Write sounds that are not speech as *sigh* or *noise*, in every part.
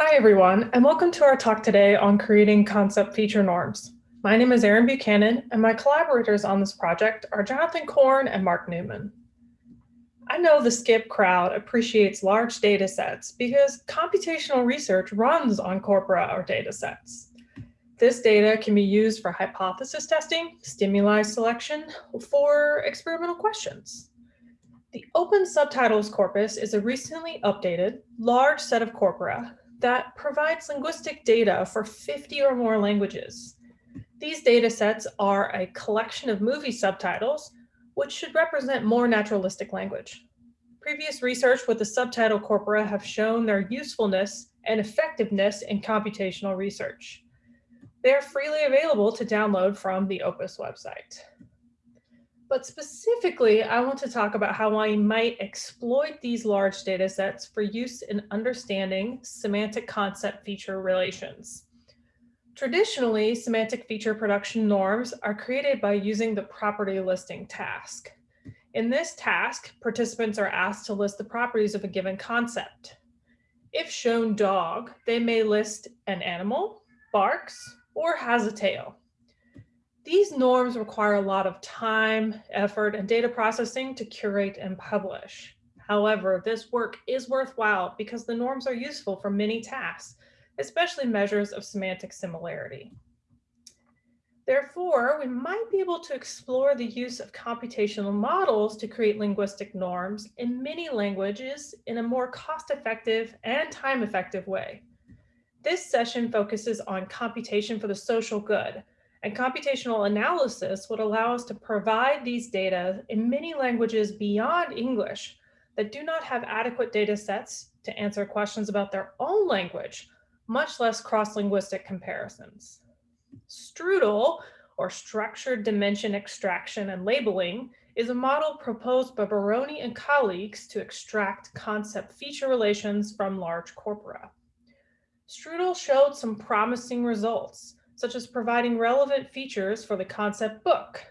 Hi, everyone, and welcome to our talk today on creating concept feature norms. My name is Erin Buchanan, and my collaborators on this project are Jonathan Korn and Mark Newman. I know the SCIP crowd appreciates large data sets because computational research runs on corpora or data sets. This data can be used for hypothesis testing, stimuli selection, for experimental questions. The Open Subtitles Corpus is a recently updated, large set of corpora that provides linguistic data for 50 or more languages. These data sets are a collection of movie subtitles, which should represent more naturalistic language. Previous research with the subtitle corpora have shown their usefulness and effectiveness in computational research. They are freely available to download from the Opus website. But specifically, I want to talk about how I might exploit these large data sets for use in understanding semantic concept feature relations. Traditionally, semantic feature production norms are created by using the property listing task. In this task, participants are asked to list the properties of a given concept. If shown dog, they may list an animal, barks, or has a tail. These norms require a lot of time, effort, and data processing to curate and publish. However, this work is worthwhile because the norms are useful for many tasks, especially measures of semantic similarity. Therefore, we might be able to explore the use of computational models to create linguistic norms in many languages in a more cost-effective and time-effective way. This session focuses on computation for the social good, and computational analysis would allow us to provide these data in many languages beyond English that do not have adequate data sets to answer questions about their own language, much less cross-linguistic comparisons. Strudel, or Structured Dimension Extraction and Labeling, is a model proposed by Baroni and colleagues to extract concept feature relations from large corpora. Strudel showed some promising results, such as providing relevant features for the concept book,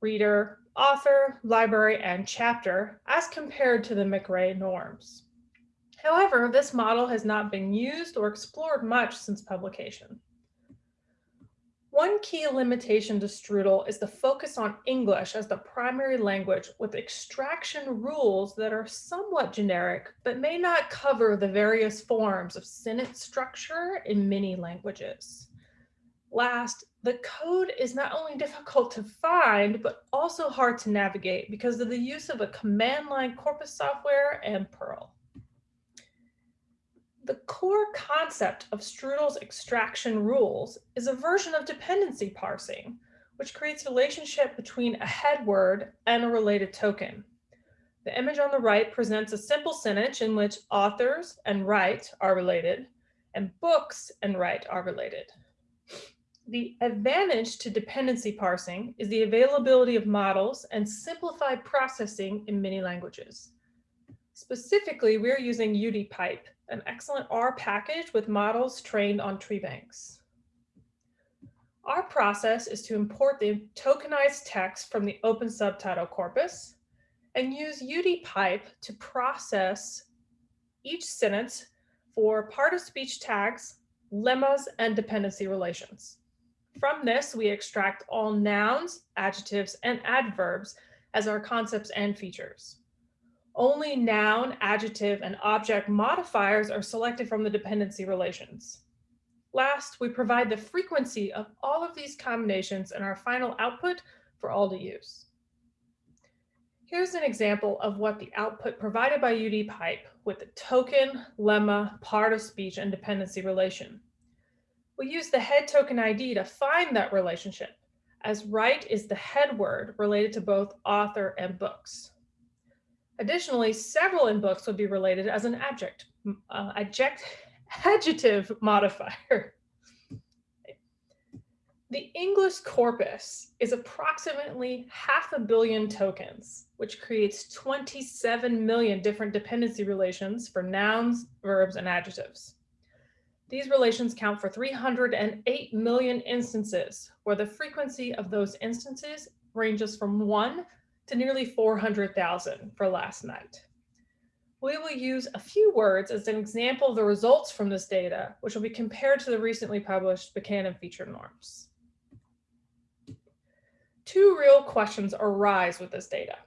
reader, author, library, and chapter as compared to the McRae norms. However, this model has not been used or explored much since publication. One key limitation to Strudel is the focus on English as the primary language with extraction rules that are somewhat generic, but may not cover the various forms of sentence structure in many languages. Last, the code is not only difficult to find, but also hard to navigate because of the use of a command line corpus software and Perl. The core concept of Strudel's extraction rules is a version of dependency parsing, which creates a relationship between a head word and a related token. The image on the right presents a simple sentence in which authors and write are related, and books and write are related. The advantage to dependency parsing is the availability of models and simplified processing in many languages. Specifically, we're using UDPipe, an excellent R package with models trained on tree banks. Our process is to import the tokenized text from the open subtitle corpus and use UDPipe to process each sentence for part of speech tags, lemmas, and dependency relations. From this, we extract all nouns, adjectives, and adverbs as our concepts and features. Only noun, adjective, and object modifiers are selected from the dependency relations. Last, we provide the frequency of all of these combinations in our final output for all to use. Here's an example of what the output provided by UDPipe with the token, lemma, part of speech, and dependency relation. We use the head token ID to find that relationship, as write is the head word related to both author and books. Additionally, several in books would be related as an adject, uh, adject, *laughs* adjective modifier. The English corpus is approximately half a billion tokens, which creates 27 million different dependency relations for nouns, verbs, and adjectives. These relations count for 308 million instances, where the frequency of those instances ranges from one to nearly 400,000 for last night. we will use a few words as an example of the results from this data, which will be compared to the recently published Buchanan feature norms. Two real questions arise with this data.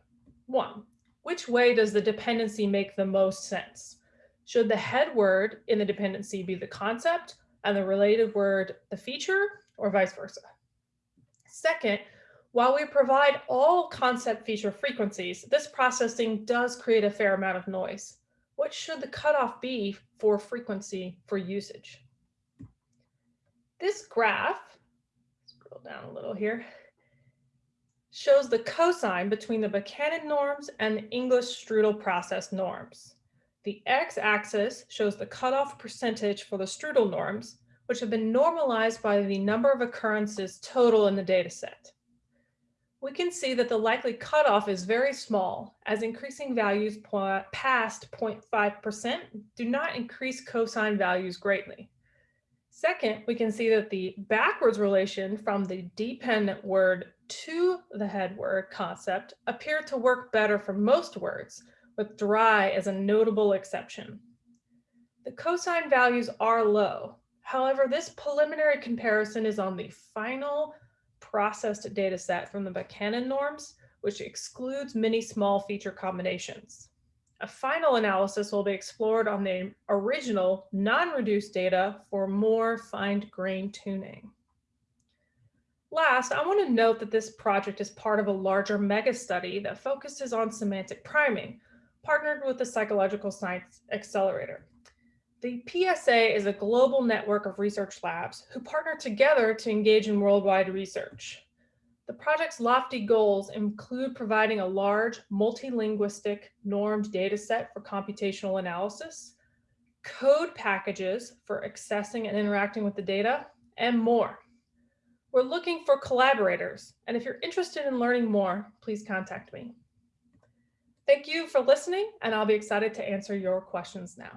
One, which way does the dependency make the most sense? Should the head word in the dependency be the concept and the related word the feature or vice versa? Second, while we provide all concept feature frequencies, this processing does create a fair amount of noise. What should the cutoff be for frequency for usage? This graph, scroll down a little here, shows the cosine between the Buchanan norms and the English strudel process norms. The x-axis shows the cutoff percentage for the strudel norms, which have been normalized by the number of occurrences total in the dataset. We can see that the likely cutoff is very small, as increasing values past 0.5% do not increase cosine values greatly. Second, we can see that the backwards relation from the dependent word to the head word concept appear to work better for most words, with dry as a notable exception. The cosine values are low. However, this preliminary comparison is on the final processed data set from the Buchanan norms, which excludes many small feature combinations. A final analysis will be explored on the original non-reduced data for more fine-grained tuning. Last, I want to note that this project is part of a larger mega study that focuses on semantic priming, partnered with the Psychological Science Accelerator. The PSA is a global network of research labs who partner together to engage in worldwide research. The project's lofty goals include providing a large multilinguistic normed data set for computational analysis, code packages for accessing and interacting with the data, and more. We're looking for collaborators, and if you're interested in learning more, please contact me. Thank you for listening, and I'll be excited to answer your questions now.